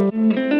Right, you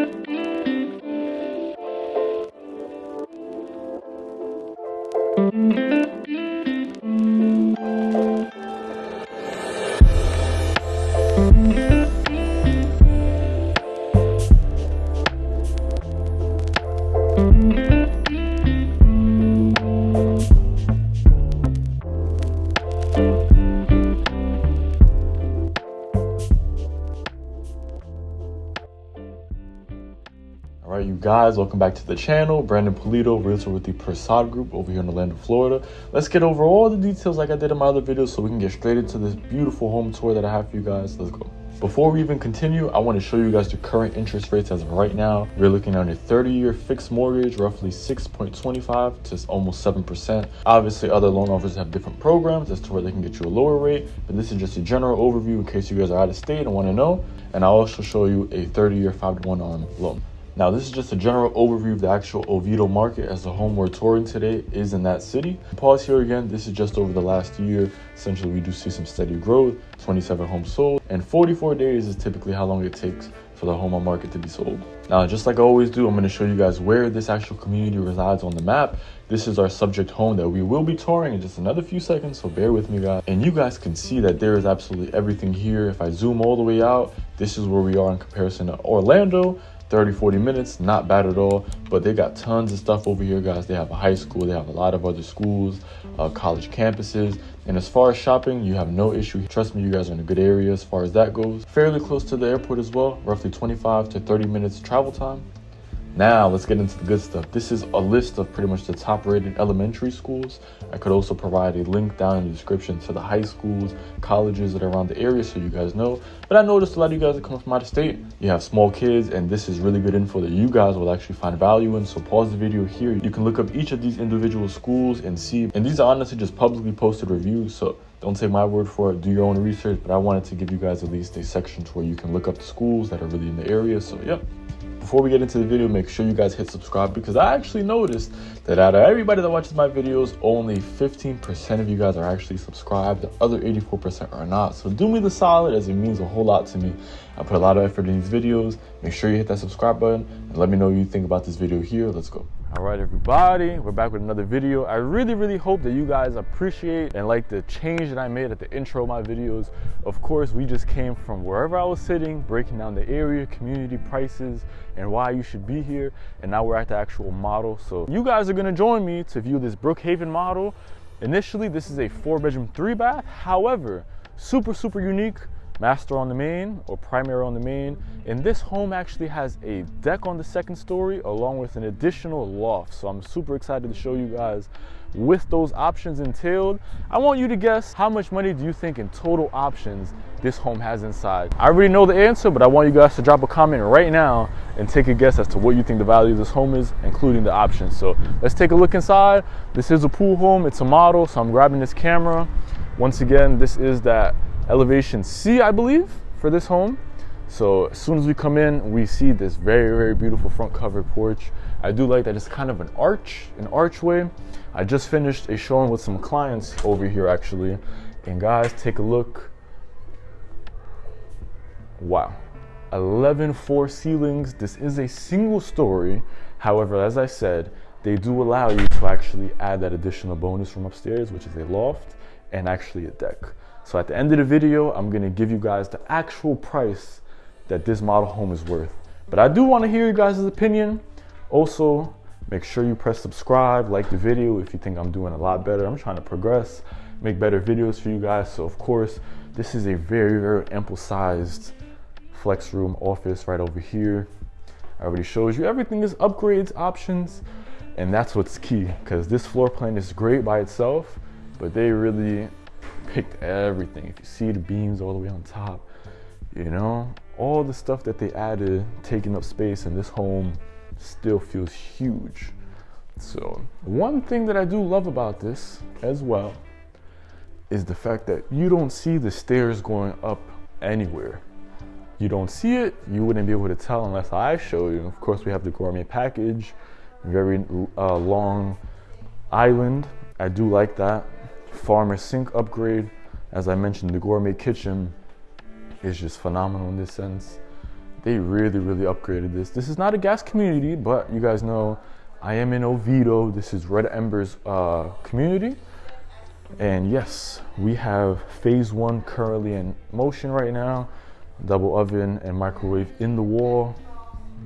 guys, welcome back to the channel. Brandon Polito, realtor with the Prasad Group over here in Orlando, Florida. Let's get over all the details like I did in my other videos so we can get straight into this beautiful home tour that I have for you guys. Let's go. Before we even continue, I want to show you guys the current interest rates as of right now. We're looking at a 30-year fixed mortgage, roughly 6.25 to almost 7%. Obviously, other loan offers have different programs as to where they can get you a lower rate, but this is just a general overview in case you guys are out of state and want to know. And I'll also show you a 30-year 5 to 1 on loan. Now, this is just a general overview of the actual Oviedo market as the home we're touring today is in that city. Pause here again. This is just over the last year. Essentially, we do see some steady growth, 27 homes sold, and 44 days is typically how long it takes for the home on market to be sold. Now, just like I always do, I'm going to show you guys where this actual community resides on the map. This is our subject home that we will be touring in just another few seconds, so bear with me, guys. And you guys can see that there is absolutely everything here. If I zoom all the way out, this is where we are in comparison to Orlando. 30 40 minutes not bad at all. But they got tons of stuff over here guys. They have a high school they have a lot of other schools uh, college campuses. And as far as shopping you have no issue. Trust me you guys are in a good area as far as that goes. Fairly close to the airport as well roughly 25 to 30 minutes travel time now let's get into the good stuff. This is a list of pretty much the top rated elementary schools. I could also provide a link down in the description to the high schools, colleges that are around the area so you guys know. But I noticed a lot of you guys are coming from out of state. You have small kids and this is really good info that you guys will actually find value in. So pause the video here. You can look up each of these individual schools and see. And these are honestly just publicly posted reviews. So don't take my word for it do your own research but i wanted to give you guys at least a section to where you can look up the schools that are really in the area so yep before we get into the video, make sure you guys hit subscribe because I actually noticed that out of everybody that watches my videos, only 15% of you guys are actually subscribed. The other 84% are not. So do me the solid as it means a whole lot to me. I put a lot of effort in these videos. Make sure you hit that subscribe button and let me know what you think about this video here. Let's go. All right, everybody, we're back with another video. I really, really hope that you guys appreciate and like the change that I made at the intro of my videos. Of course, we just came from wherever I was sitting, breaking down the area, community prices, and why you should be here. And now we're at the actual model. So you guys are gonna join me to view this Brookhaven model. Initially, this is a four bedroom, three bath. However, super, super unique master on the main or primary on the main. And this home actually has a deck on the second story along with an additional loft. So I'm super excited to show you guys with those options entailed. I want you to guess how much money do you think in total options this home has inside? I already know the answer, but I want you guys to drop a comment right now and take a guess as to what you think the value of this home is, including the options. So let's take a look inside. This is a pool home, it's a model, so I'm grabbing this camera. Once again, this is that elevation C, I believe, for this home. So as soon as we come in, we see this very, very beautiful front covered porch. I do like that it's kind of an arch, an archway. I just finished a showing with some clients over here actually. And guys, take a look. Wow. 11 floor ceilings. This is a single story. However, as I said, they do allow you to actually add that additional bonus from upstairs, which is a loft and actually a deck. So at the end of the video, I'm gonna give you guys the actual price that this model home is worth. But I do wanna hear you guys' opinion. Also, make sure you press subscribe, like the video if you think I'm doing a lot better. I'm trying to progress, make better videos for you guys. So of course, this is a very, very ample sized flex room office right over here. I already shows you everything is upgrades, options, and that's what's key because this floor plan is great by itself, but they really picked everything. If you see the beams all the way on top, you know, all the stuff that they added, taking up space in this home still feels huge. So one thing that I do love about this as well is the fact that you don't see the stairs going up anywhere. You don't see it, you wouldn't be able to tell unless I show you. Of course, we have the gourmet package, very uh, long island. I do like that farmer sink upgrade. As I mentioned, the gourmet kitchen is just phenomenal in this sense. they really, really upgraded this. This is not a gas community, but you guys know I am in Oviedo. This is Red Embers uh, community. And yes, we have phase one currently in motion right now. Double oven and microwave in the wall.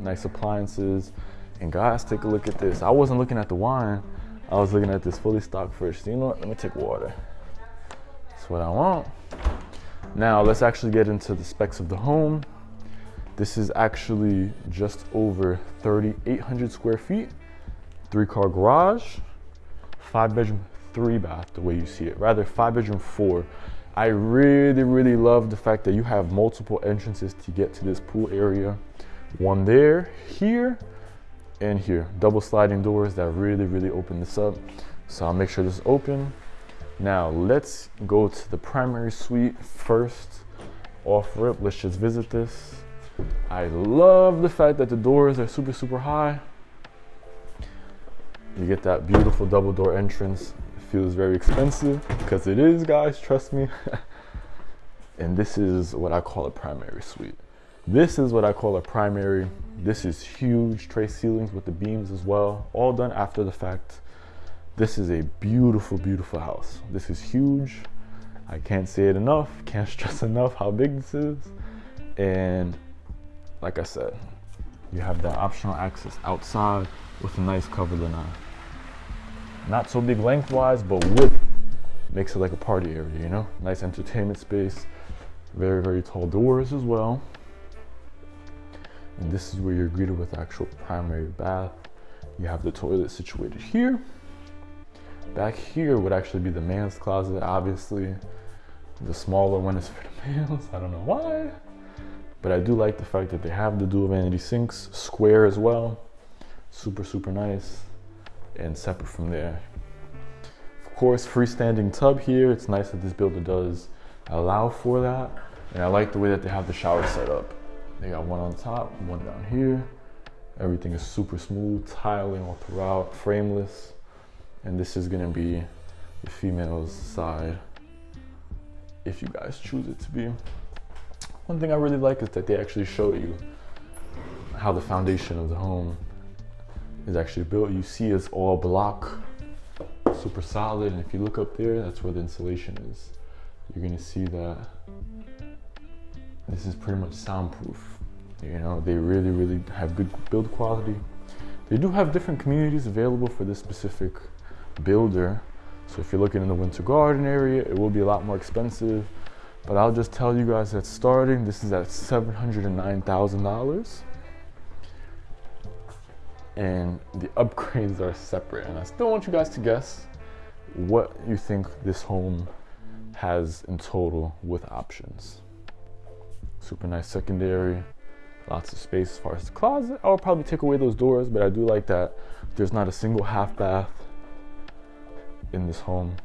Nice appliances. And guys, take a look at this. I wasn't looking at the wine. I was looking at this fully stocked fridge. you know what? Let me take water. That's what I want. Now let's actually get into the specs of the home. This is actually just over 3,800 square feet, three car garage, five bedroom, three bath, the way you see it, rather five bedroom, four. I really, really love the fact that you have multiple entrances to get to this pool area. One there, here, and here. Double sliding doors that really, really open this up. So I'll make sure this is open. Now let's go to the primary suite first. Off rip, let's just visit this. I love the fact that the doors are super, super high. You get that beautiful double door entrance. It feels very expensive because it is, guys, trust me. and this is what I call a primary suite. This is what I call a primary. This is huge tray ceilings with the beams as well, all done after the fact. This is a beautiful, beautiful house. This is huge. I can't say it enough, can't stress enough how big this is. And like I said, you have that optional access outside with a nice cover lanai. Not so big lengthwise, but width makes it like a party area, you know? Nice entertainment space. Very, very tall doors as well. And this is where you're greeted with actual primary bath. You have the toilet situated here. Back here would actually be the man's closet, obviously. The smaller one is for the males. I don't know why. But I do like the fact that they have the dual vanity sinks, square as well. Super, super nice. And separate from there. Of course, freestanding tub here. It's nice that this builder does allow for that. And I like the way that they have the shower set up. They got one on top, one down here. Everything is super smooth, tiling all throughout, frameless. And this is gonna be the female's side if you guys choose it to be. One thing I really like is that they actually show you how the foundation of the home is actually built. You see it's all block, super solid. And if you look up there, that's where the insulation is. You're gonna see that this is pretty much soundproof. You know, they really, really have good build quality. They do have different communities available for this specific builder. So if you're looking in the winter garden area, it will be a lot more expensive. But I'll just tell you guys that starting, this is at $709,000. And the upgrades are separate. And I still want you guys to guess what you think this home has in total with options. Super nice secondary, lots of space as far as the closet. I'll probably take away those doors, but I do like that there's not a single half bath in this home.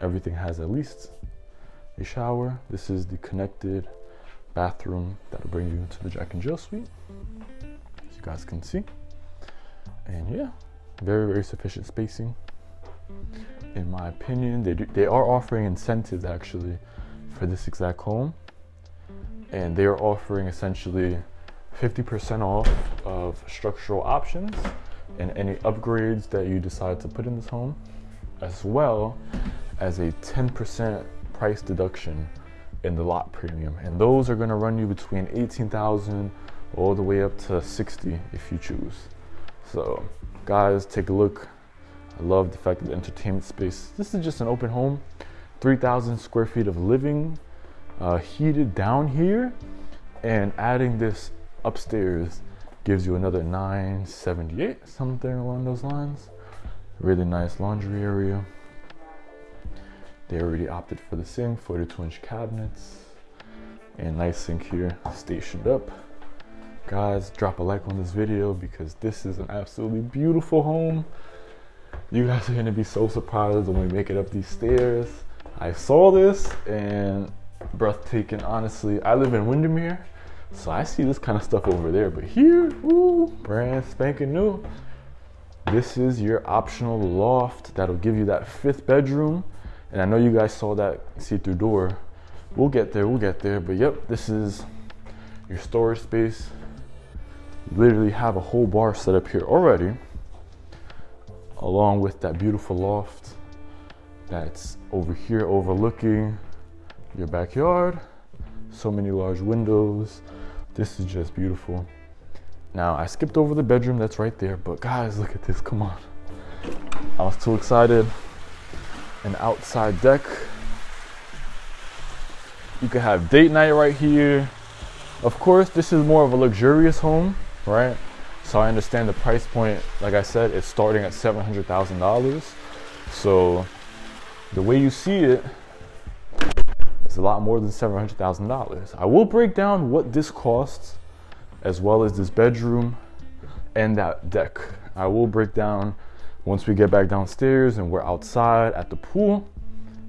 Everything has at least a shower. This is the connected bathroom that'll bring you into the Jack and Jill suite, as you guys can see. And yeah, very, very sufficient spacing. In my opinion, they, do, they are offering incentives actually for this exact home. And they are offering essentially 50% off of structural options and any upgrades that you decide to put in this home, as well as a 10% price deduction in the lot premium. And those are gonna run you between 18,000 all the way up to 60 if you choose. So guys, take a look. I love the fact that the entertainment space, this is just an open home, 3,000 square feet of living, uh, heated down here, and adding this upstairs gives you another 978, something along those lines. Really nice laundry area. They already opted for the sink, 42 inch cabinets, and nice sink here stationed up. Guys, drop a like on this video because this is an absolutely beautiful home. You guys are gonna be so surprised when we make it up these stairs. I saw this and breathtaking, honestly. I live in Windermere, so I see this kind of stuff over there, but here, ooh, brand spanking new. This is your optional loft that'll give you that fifth bedroom and I know you guys saw that see-through door. We'll get there, we'll get there. But yep, this is your storage space. Literally have a whole bar set up here already, along with that beautiful loft that's over here overlooking your backyard. So many large windows. This is just beautiful. Now, I skipped over the bedroom that's right there, but guys, look at this, come on. I was too excited. An outside deck. You could have date night right here. Of course, this is more of a luxurious home, right? So I understand the price point, like I said, it's starting at $700,000. So the way you see it, it's a lot more than $700,000. I will break down what this costs as well as this bedroom and that deck. I will break down once we get back downstairs and we're outside at the pool.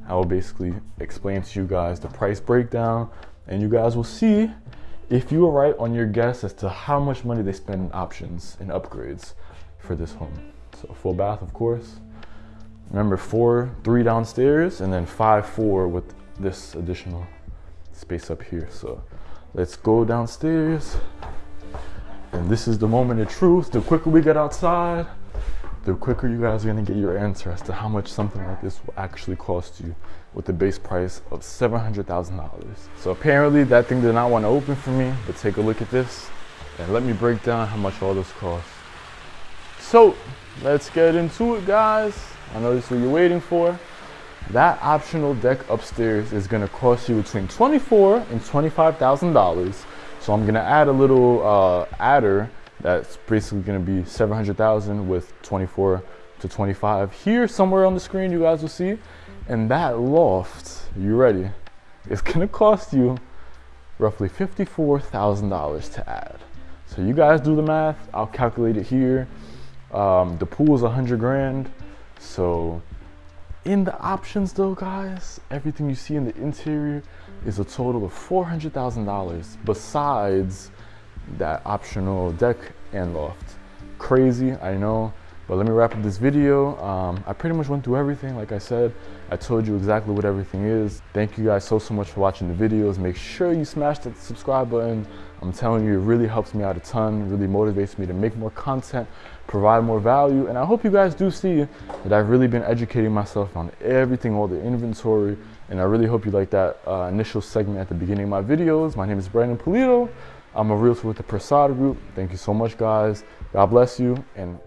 I will basically explain to you guys the price breakdown and you guys will see if you are right on your guess as to how much money they spend in options and upgrades for this home. So full bath, of course. Remember four, three downstairs and then five, four with this additional space up here. So let's go downstairs. And this is the moment of truth. The quicker we get outside, the quicker you guys are gonna get your answer as to how much something like this will actually cost you with the base price of $700,000. So apparently that thing did not want to open for me, but take a look at this and let me break down how much all this costs. So let's get into it guys. I know this is what you're waiting for. That optional deck upstairs is gonna cost you between 24 and $25,000 so I'm gonna add a little uh, adder that's basically gonna be 700,000 with 24 to 25. Here, somewhere on the screen, you guys will see. And that loft, you ready? It's gonna cost you roughly $54,000 to add. So you guys do the math, I'll calculate it here. Um, the pool is 100 grand. So in the options though, guys, everything you see in the interior, is a total of $400,000 besides that optional deck and loft. Crazy, I know, but let me wrap up this video. Um, I pretty much went through everything. Like I said, I told you exactly what everything is. Thank you guys so, so much for watching the videos. Make sure you smash that subscribe button. I'm telling you, it really helps me out a ton, really motivates me to make more content, provide more value. And I hope you guys do see that I've really been educating myself on everything, all the inventory, and I really hope you like that uh, initial segment at the beginning of my videos. My name is Brandon Polito. I'm a realtor with the Prasad Group. Thank you so much, guys. God bless you, and.